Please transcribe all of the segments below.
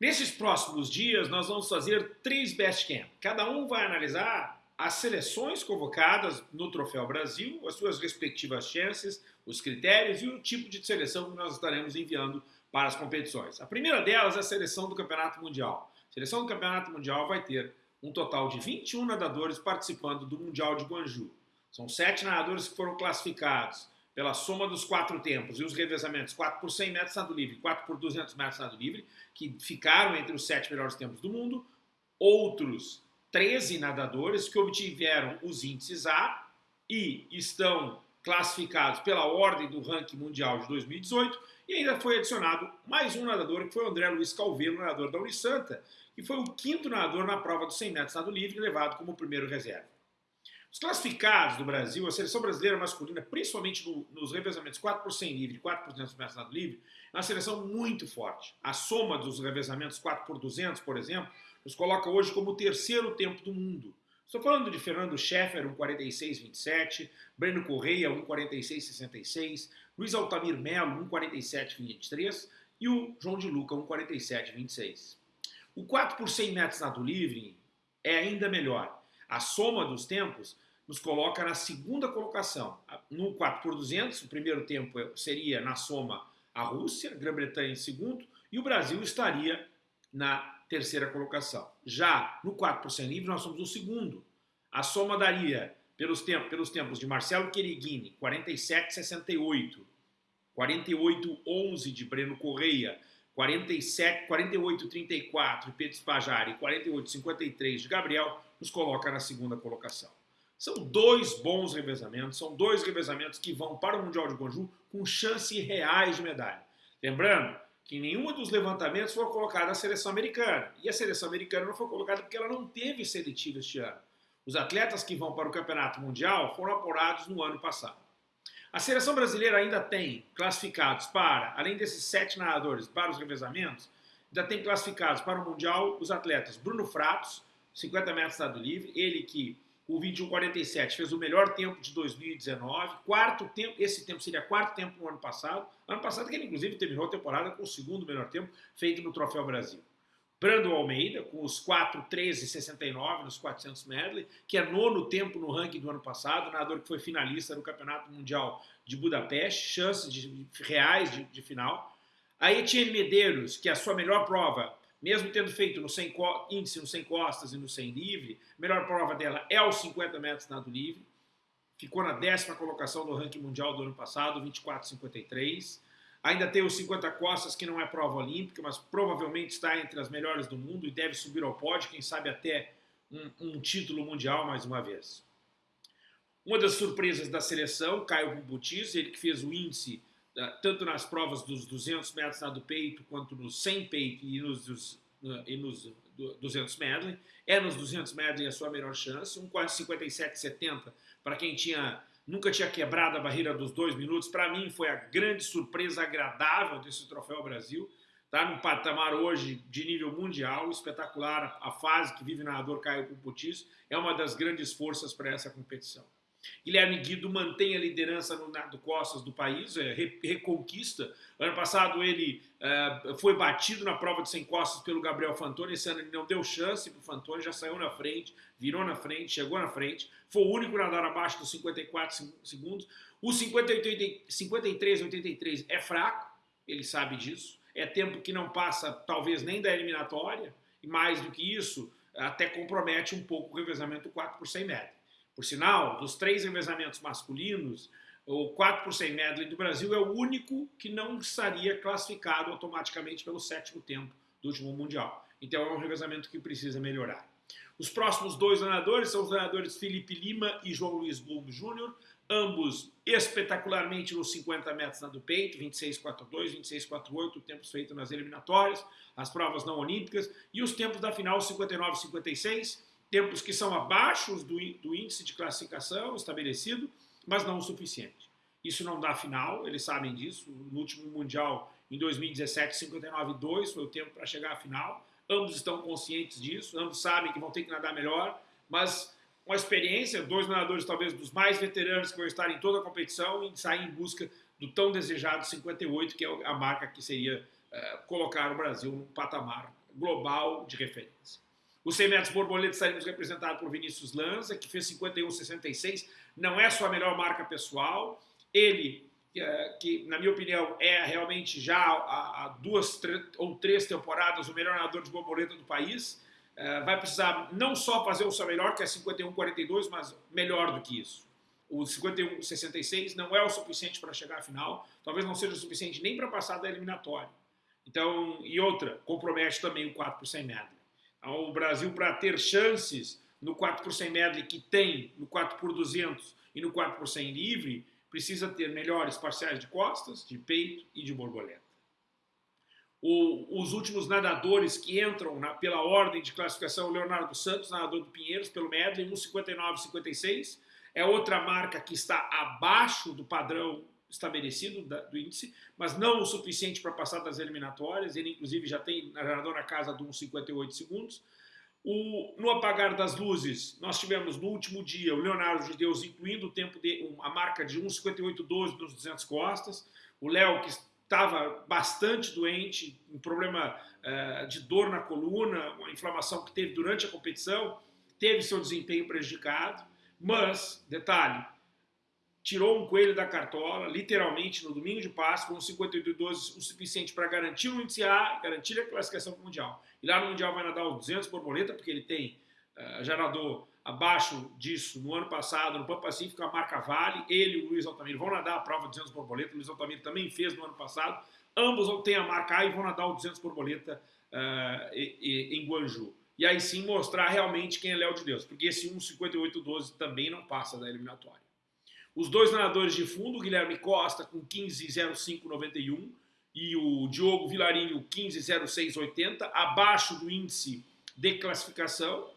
Nesses próximos dias, nós vamos fazer três Best Camp. Cada um vai analisar as seleções convocadas no Troféu Brasil, as suas respectivas chances, os critérios e o tipo de seleção que nós estaremos enviando para as competições. A primeira delas é a seleção do Campeonato Mundial. A seleção do Campeonato Mundial vai ter um total de 21 nadadores participando do Mundial de Guangzhou. São sete nadadores que foram classificados pela soma dos quatro tempos e os revezamentos 4 por 100 metros nado livre, 4 por 200 metros nado livre, que ficaram entre os sete melhores tempos do mundo, outros 13 nadadores que obtiveram os índices A e estão classificados pela ordem do ranking mundial de 2018 e ainda foi adicionado mais um nadador que foi o André Luiz Calveiro, nadador da Unisanta, que foi o quinto nadador na prova dos 100 metros nado livre, levado como primeiro reserva. Os classificados do Brasil, a seleção brasileira masculina, principalmente no, nos revezamentos 4 por 100 livre e 4 por 200 metros nado livre, é uma seleção muito forte. A soma dos revezamentos 4 por 200, por exemplo, nos coloca hoje como o terceiro tempo do mundo. Estou falando de Fernando Scheffer, 1,46,27, Breno Correia, 1,46,66, Luiz Altamir Melo, 1,47,23 e o João de Luca, 1,47,26. O 4 por 100 metros nado livre é ainda melhor. A soma dos tempos nos coloca na segunda colocação. No 4 por 200, o primeiro tempo seria na soma a Rússia, Grã-Bretanha em segundo, e o Brasil estaria na terceira colocação. Já no 4 por 100 livre, nós somos o segundo. A soma daria, pelos tempos, pelos tempos de Marcelo Quereguini, 47,68, 48,11 de Breno Correia, 47, 48,34 de Pedro Spajari e 48,53 de Gabriel, nos coloca na segunda colocação. São dois bons revezamentos, são dois revezamentos que vão para o Mundial de Guangzhou com chances reais de medalha. Lembrando que nenhum dos levantamentos foi colocado na seleção americana. E a seleção americana não foi colocada porque ela não teve seletiva este ano. Os atletas que vão para o Campeonato Mundial foram apurados no ano passado. A seleção brasileira ainda tem classificados para, além desses sete nadadores para os revezamentos, ainda tem classificados para o Mundial os atletas Bruno Fratos, 50 metros nado livre, ele que o 21:47 fez o melhor tempo de 2019, quarto tempo, esse tempo seria quarto tempo no ano passado, ano passado que ele inclusive terminou a temporada com o segundo melhor tempo feito no Troféu Brasil. Brando Almeida, com os 4:13:69 nos 400 medley, que é nono tempo no ranking do ano passado, nadador que foi finalista no Campeonato Mundial de Budapeste, chances de, reais de, de final. A Etienne Medeiros, que é a sua melhor prova, mesmo tendo feito no 100, índice no 100 costas e no 100 livre, a melhor prova dela é os 50 metros nado livre. Ficou na décima colocação do ranking mundial do ano passado, 24,53. Ainda tem os 50 costas, que não é prova olímpica, mas provavelmente está entre as melhores do mundo e deve subir ao pódio, quem sabe até um, um título mundial mais uma vez. Uma das surpresas da seleção, Caio Bubutis, ele que fez o índice tanto nas provas dos 200 metros nado peito, quanto nos 100 peito e nos, e nos 200 medley. É nos 200 medley a sua melhor chance, um quase 57,70 para quem tinha nunca tinha quebrado a barreira dos dois minutos. Para mim foi a grande surpresa agradável desse Troféu Brasil. Está num patamar hoje de nível mundial, espetacular. A fase que vive o nadador Caio Puputis é uma das grandes forças para essa competição. Guilherme Guido mantém a liderança no nado costas do país, é, reconquista. Ano passado ele é, foi batido na prova de 100 costas pelo Gabriel Fantoni, esse ano ele não deu chance para o Fantoni, já saiu na frente, virou na frente, chegou na frente, foi o único nadar abaixo dos 54 segundos. O 53,83 é fraco, ele sabe disso, é tempo que não passa talvez nem da eliminatória, e mais do que isso, até compromete um pouco o revezamento 4 por 100 metros. Por sinal, dos três revezamentos masculinos, o 4 por 100 medley do Brasil é o único que não estaria classificado automaticamente pelo sétimo tempo do último Mundial. Então é um revezamento que precisa melhorar. Os próximos dois nadadores são os nadadores Felipe Lima e João Luiz Blum Júnior, ambos espetacularmente nos 50 metros na do peito, 26,42, 26,48, tempos feitos nas eliminatórias, as provas não olímpicas, e os tempos da final 59,56, tempos que são abaixo do, do índice de classificação estabelecido, mas não o suficiente. Isso não dá final, eles sabem disso. No último Mundial, em 2017, 59,2 foi o tempo para chegar à final. Ambos estão conscientes disso, ambos sabem que vão ter que nadar melhor, mas com a experiência, dois nadadores talvez dos mais veteranos que vão estar em toda a competição e sair em busca do tão desejado 58, que é a marca que seria uh, colocar o Brasil no patamar global de referência. Os 100 metros borboleta estaríamos representados por Vinícius Lanza, que fez 51,66, não é sua melhor marca pessoal, ele, é, que na minha opinião é realmente já há duas ou três temporadas o melhor nadador de borboleta do país, é, vai precisar não só fazer o seu melhor, que é 51,42, mas melhor do que isso. O 51,66 não é o suficiente para chegar à final, talvez não seja o suficiente nem para passar da eliminatória. Então, e outra, compromete também o 4 por 100 medley. Então, o Brasil, para ter chances no 4 por 100 medley que tem no 4 por 200 e no 4 por 100 livre, precisa ter melhores parciais de costas, de peito e de borboleta. O, os últimos nadadores que entram na, pela ordem de classificação, Leonardo Santos, nadador do Pinheiros, pelo medley, 1,59,56. É outra marca que está abaixo do padrão estabelecido da, do índice, mas não o suficiente para passar das eliminatórias. Ele, inclusive, já tem nadador na casa de 1,58 segundos. O, no apagar das luzes, nós tivemos no último dia o Leonardo de Deus incluindo o tempo de a marca de 1,58,12 nos 200 costas. O Léo, que estava bastante doente, um problema uh, de dor na coluna, uma inflamação que teve durante a competição, teve seu desempenho prejudicado. Mas, detalhe, tirou um coelho da cartola, literalmente, no domingo de Páscoa, com 52 o suficiente para garantir o índice A, garantir a classificação para o Mundial. E lá no Mundial vai nadar os 200 borboleta, porque ele tem, uh, já nadou abaixo disso no ano passado, no Pan Pacífico, a marca Vale, ele e o Luiz Altamiro vão nadar a prova de 200 borboleta, o Luiz Altamiro também fez no ano passado, ambos têm a marca A e vão nadar o 200 borboleta uh, em Guanju. E aí sim mostrar realmente quem é Léo de Deus, porque esse 1,5812 também não passa da eliminatória. Os dois nadadores de fundo, o Guilherme Costa com 15,0591 e o Diogo Vilarinho 15,0680, abaixo do índice de classificação,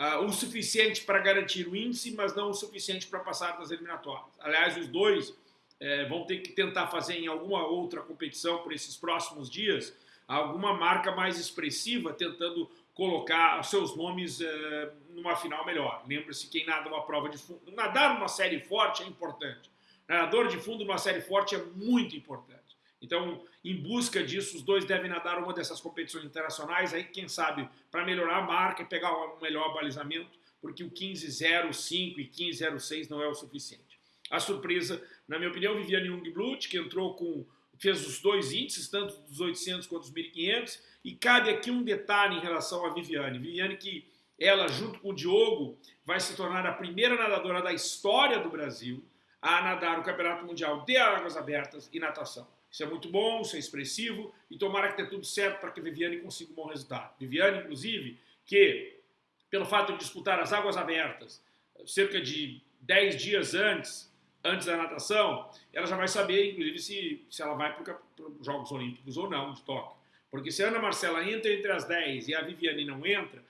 uh, o suficiente para garantir o índice, mas não o suficiente para passar das eliminatórias. Aliás, os dois eh, vão ter que tentar fazer em alguma outra competição por esses próximos dias alguma marca mais expressiva, tentando colocar seus nomes uh, numa final melhor. Lembre-se, quem nada uma prova de fundo, nadar numa série forte é importante. Nadador de fundo numa série forte é muito importante. Então, em busca disso, os dois devem nadar uma dessas competições internacionais, aí quem sabe para melhorar a marca e pegar um melhor balizamento, porque o 15.05 e 15.06 não é o suficiente. A surpresa, na minha opinião, Viviane Jungblut, que entrou com fez os dois índices, tanto dos 800 quanto dos 1500, e cabe aqui um detalhe em relação a Viviane. Viviane que ela, junto com o Diogo, vai se tornar a primeira nadadora da história do Brasil a nadar o Campeonato Mundial de Águas Abertas e Natação. Isso é muito bom, isso é expressivo, e tomara que dê tudo certo para que a Viviane consiga um bom resultado. Viviane, inclusive, que, pelo fato de disputar as Águas Abertas cerca de 10 dias antes antes da natação, ela já vai saber, inclusive, se, se ela vai para os Jogos Olímpicos ou não, de Tóquio. Porque se a Ana Marcela entra entre as 10 e a Viviane não entra,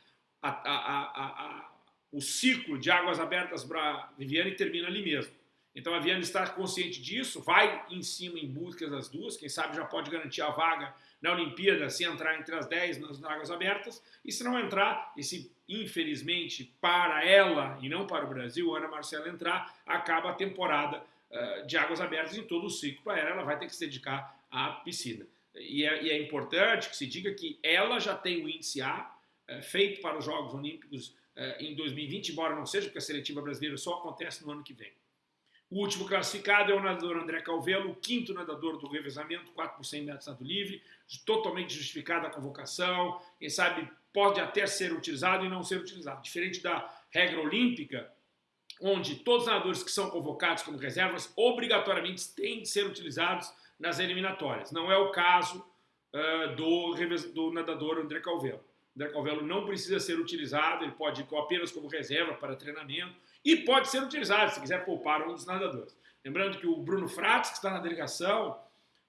a, a, o ciclo de águas abertas para Viviane termina ali mesmo. Então a Viviane está consciente disso, vai em cima em busca das duas, quem sabe já pode garantir a vaga na Olimpíada se entrar entre as 10 nas águas abertas, e se não entrar, e se infelizmente para ela e não para o Brasil, Ana Marcela entrar, acaba a temporada uh, de águas abertas em todo o ciclo para ela, ela vai ter que se dedicar à piscina. E é, e é, importante que se diga que ela já tem o índice A uh, feito para os Jogos Olímpicos uh, em 2020, embora não seja, porque a seletiva brasileira só acontece no ano que vem. O último classificado é o nadador André Calvelo, o quinto nadador do revezamento, 4 por 100 metros nado livre, totalmente justificada a convocação, quem sabe pode até ser utilizado e não ser utilizado. Diferente da regra olímpica, onde todos os nadadores que são convocados como reservas obrigatoriamente têm de ser utilizados nas eliminatórias. Não é o caso uh, do, do nadador André Calvelo. André Calvelo não precisa ser utilizado, ele pode ir apenas como reserva para treinamento, e pode ser utilizado se quiser poupar um dos nadadores. Lembrando que o Bruno Frates, que está na delegação,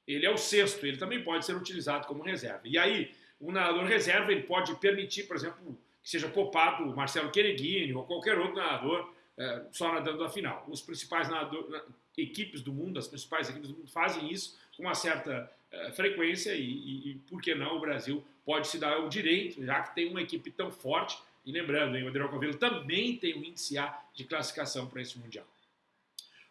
ele é o sexto, ele também pode ser utilizado como reserva. E aí, o nadador reserva ele pode permitir, por exemplo, que seja poupado o Marcelo Quereguini ou qualquer outro nadador é, só nadando a final. Os principais equipes do mundo, as principais equipes do mundo fazem isso com uma certa é, frequência e, e, e, por que não, o Brasil pode se dar o direito, já que tem uma equipe tão forte e lembrando, hein, o Adriano Covelo também tem o índice A de classificação para esse Mundial.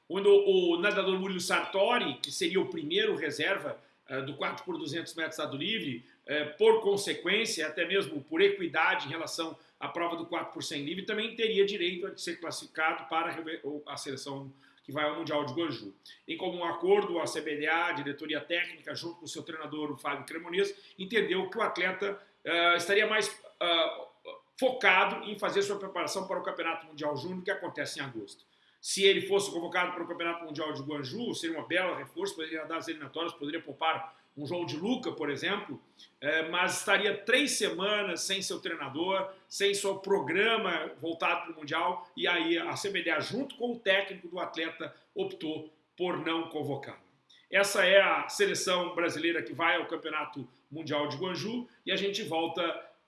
Quando o nadador Murilo Sartori, que seria o primeiro reserva uh, do 4 por 200 metros nado livre, é, por consequência, até mesmo por equidade em relação à prova do 4 por 100 livre, também teria direito a ser classificado para a seleção que vai ao Mundial de Guangzhou. Em comum acordo, a CBDA, a diretoria técnica, junto com o seu treinador, o Fábio Cremonês, entendeu que o atleta uh, estaria mais uh, focado em fazer sua preparação para o Campeonato Mundial Júnior, que acontece em agosto. Se ele fosse convocado para o Campeonato Mundial de Guangzhou, seria uma bela reforço, poderia dar as eliminatórias, poderia poupar um João de Luca, por exemplo, é, mas estaria três semanas sem seu treinador, sem seu programa voltado para o Mundial, e aí a CBDA, junto com o técnico do atleta, optou por não convocá-lo. Essa é a seleção brasileira que vai ao Campeonato Mundial de Guangzhou, e a gente volta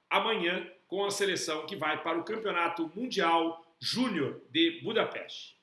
amanhã com a seleção que vai para o Campeonato Mundial Júnior de Budapeste.